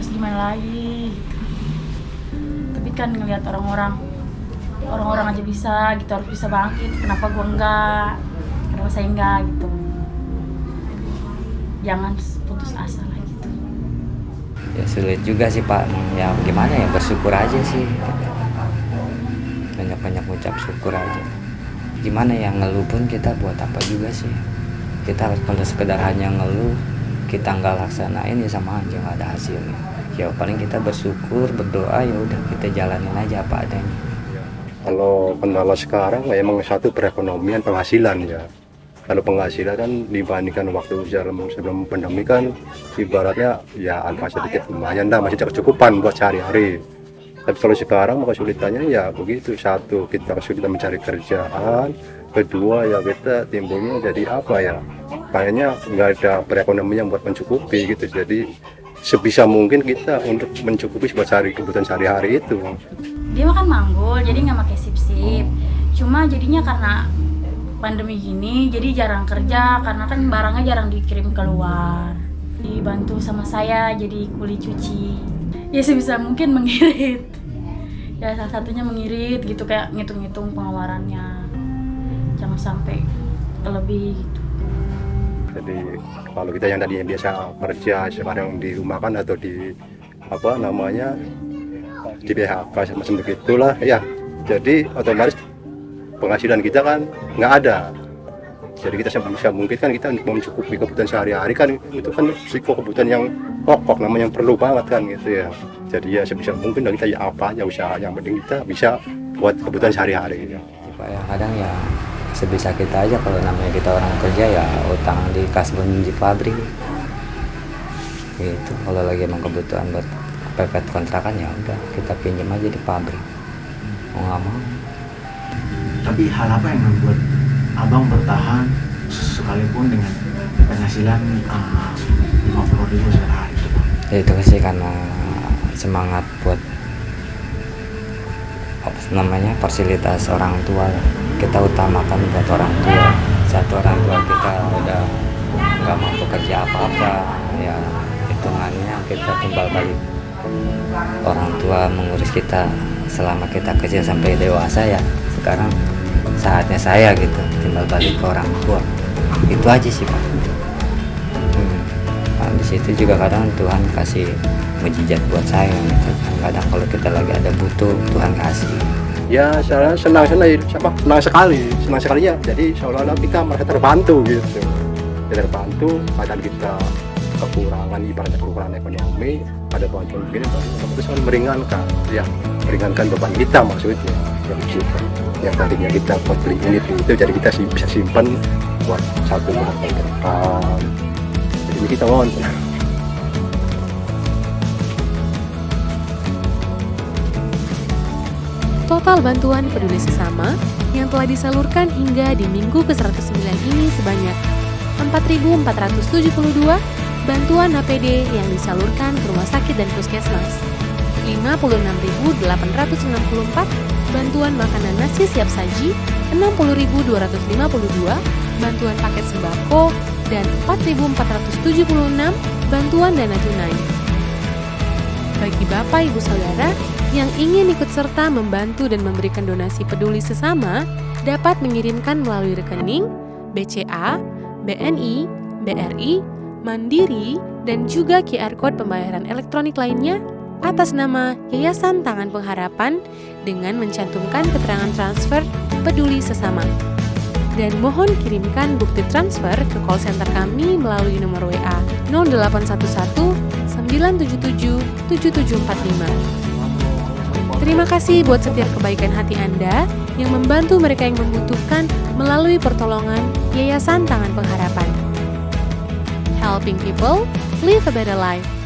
terus gimana lagi? Gitu. tapi kan ngelihat orang-orang orang-orang aja bisa gitu harus bisa bangkit. Kenapa gua enggak? Kenapa saya enggak gitu? Jangan putus asa lah gitu. Ya sulit juga sih pak. Ya gimana ya? Bersyukur aja sih. Banyak-banyak ucap syukur aja. Gimana ya? Ngeluh pun kita buat apa juga sih? Kita kalau sekedar hanya ngeluh kita nggak laksanain ya sama aja nggak ada hasilnya ya paling kita bersyukur berdoa ya udah kita jalanin aja apa adanya Kalau kendala sekarang ya emang satu perekonomian penghasilan ya. Kalau penghasilan kan dibandingkan waktu sebelum, sebelum pandemi kan ibaratnya ya alfa sedikit lumayan dah masih kecukupan buat sehari-hari. Tapi kalau sekarang kesulitannya ya begitu satu kita kesulitan mencari kerjaan, kedua ya kita timbulnya jadi apa ya? Kayaknya nggak ada perekonomian buat mencukupi gitu. Jadi sebisa mungkin kita untuk mencukupi buat sehari kebutuhan sehari-hari itu. dia makan manggul jadi nggak pakai sip sip cuma jadinya karena pandemi gini jadi jarang kerja karena kan barangnya jarang dikirim keluar. Dibantu sama saya jadi kuli cuci. Ya sebisa mungkin mengirit. Ya salah satunya mengirit gitu kayak ngitung-ngitung pengeluarannya jangan sampai lebih gitu Jadi kalau kita yang tadi yang biasa kerja sekarang di rumah kan atau di apa namanya di PHK semacam begitulah ya. Jadi otomatis penghasilan kita kan nggak ada. Jadi kita sebisa mungkin kan kita untuk mencukupi kebutuhan sehari-hari kan itu kan risiko kebutuhan yang pokok namanya yang perlu banget kan gitu ya. Jadi ya sebisa mungkin kita ya apa aja usaha yang penting kita bisa buat kebutuhan sehari-hari. Ya. Pak ya kadang ya sebisa kita aja. Kalau namanya kita orang kerja ya utang di kasbon di pabrik gitu. Kalau lagi emang kebutuhan buat pepet kontrakan ya udah kita pinjam aja di pabrik mau nggak mau. Tapi hal apa yang membuat abang bertahan sekalipun dengan penghasilan lima puluh ribu sehari itu ya itu sih karena semangat buat apa namanya fasilitas orang tua lah. Kita utamakan buat orang tua. Satu orang tua kita udah nggak mampu kerja apa-apa ya hitungannya kita timbal balik. Orang tua mengurus kita selama kita kerja sampai dewasa ya. Sekarang saatnya saya gitu timbal balik ke orang tua. Itu aja sih pak. Hmm. Nah, di situ juga kadang Tuhan kasih mujizat buat saya gitu. kadang kalau kita lagi ada butuh Tuhan kasih ya saya senang senang siapa? Senang sekali senang sekali ya. Jadi seolah-olah kita merasa terbantu gitu. Ya, terbantu kadang kita kekurangan ibaratnya kekurangan ekonomi ada bantuan begini itu sangat meringankan ya meringankan beban kita maksudnya yang simpan yang tadinya kita buat beli ini itu jadi kita bisa simpan buat satu bulan ke depan. Jadi kita mohon Total bantuan peduli sesama yang telah disalurkan hingga di minggu ke-109 ini sebanyak 4.472 bantuan HPD yang disalurkan ke rumah sakit dan puskesmas. 56.864 bantuan makanan nasi siap saji, 60.252 bantuan paket sembako, dan 4.476 bantuan dana tunai. Bagi Bapak Ibu Saudara yang ingin ikut serta membantu dan memberikan donasi peduli sesama, dapat mengirimkan melalui rekening BCA, BNI, BRI, Mandiri, dan juga QR Code pembayaran elektronik lainnya atas nama Yayasan Tangan Pengharapan dengan mencantumkan keterangan transfer peduli sesama. Dan mohon kirimkan bukti transfer ke call center kami melalui nomor WA 0811 977 7745. Terima kasih buat setiap kebaikan hati Anda yang membantu mereka yang membutuhkan melalui pertolongan Yayasan Tangan Pengharapan. Helping people live a better life.